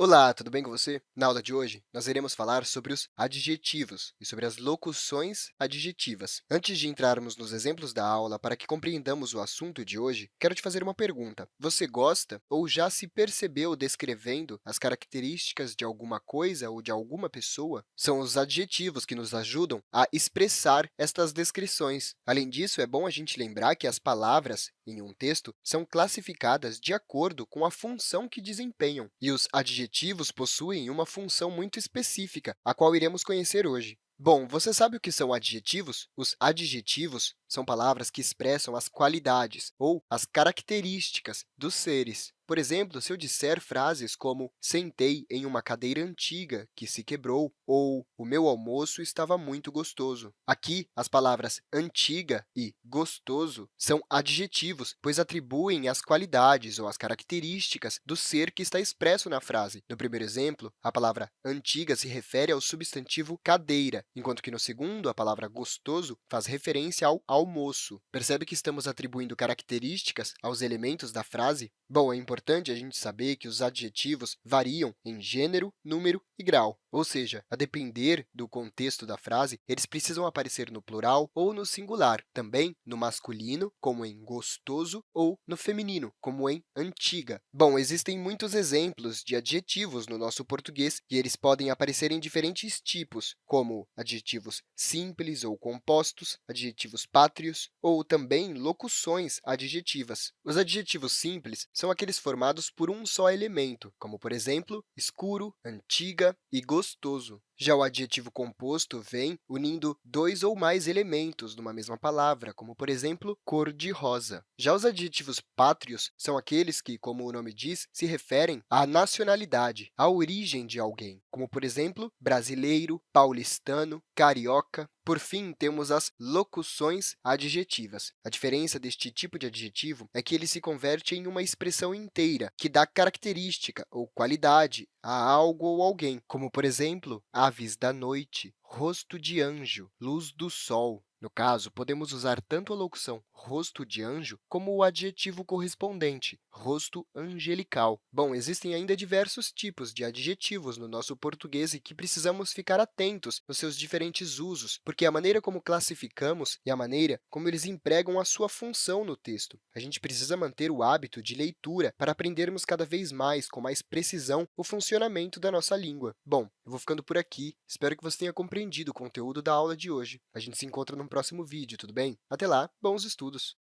Olá, tudo bem com você? Na aula de hoje, nós iremos falar sobre os adjetivos e sobre as locuções adjetivas. Antes de entrarmos nos exemplos da aula, para que compreendamos o assunto de hoje, quero te fazer uma pergunta. Você gosta ou já se percebeu descrevendo as características de alguma coisa ou de alguma pessoa? São os adjetivos que nos ajudam a expressar estas descrições. Além disso, é bom a gente lembrar que as palavras em um texto são classificadas de acordo com a função que desempenham, e os adjetivos possuem uma função muito específica, a qual iremos conhecer hoje. Bom, você sabe o que são adjetivos? Os adjetivos são palavras que expressam as qualidades ou as características dos seres. Por exemplo, se eu disser frases como sentei em uma cadeira antiga que se quebrou ou o meu almoço estava muito gostoso. Aqui, as palavras antiga e gostoso são adjetivos, pois atribuem as qualidades ou as características do ser que está expresso na frase. No primeiro exemplo, a palavra antiga se refere ao substantivo cadeira, enquanto que no segundo, a palavra gostoso faz referência ao almoço. Percebe que estamos atribuindo características aos elementos da frase? Bom, é importante a gente saber que os adjetivos variam em gênero, número e grau, ou seja, a depender do contexto da frase, eles precisam aparecer no plural ou no singular, também no masculino, como em gostoso, ou no feminino, como em antiga. Bom, existem muitos exemplos de adjetivos no nosso português e eles podem aparecer em diferentes tipos, como adjetivos simples ou compostos, adjetivos pátrios ou também locuções adjetivas. Os adjetivos simples são aqueles formados por um só elemento, como, por exemplo, escuro, antiga e gostoso. Já o adjetivo composto vem unindo dois ou mais elementos numa mesma palavra, como, por exemplo, cor-de-rosa. Já os adjetivos pátrios são aqueles que, como o nome diz, se referem à nacionalidade, à origem de alguém, como, por exemplo, brasileiro, paulistano, carioca. Por fim, temos as locuções adjetivas. A diferença deste tipo de adjetivo é que ele se converte em uma expressão inteira, que dá característica ou qualidade a algo ou alguém, como, por exemplo, aves da noite, rosto de anjo, luz do sol. No caso, podemos usar tanto a locução rosto de anjo como o adjetivo correspondente, rosto angelical. Bom, existem ainda diversos tipos de adjetivos no nosso português e que precisamos ficar atentos nos seus diferentes usos, porque a maneira como classificamos e a maneira como eles empregam a sua função no texto. A gente precisa manter o hábito de leitura para aprendermos cada vez mais, com mais precisão, o funcionamento da nossa língua. Bom, eu vou ficando por aqui. Espero que você tenha compreendido o conteúdo da aula de hoje. A gente se encontra no próximo vídeo, tudo bem? Até lá, bons estudos!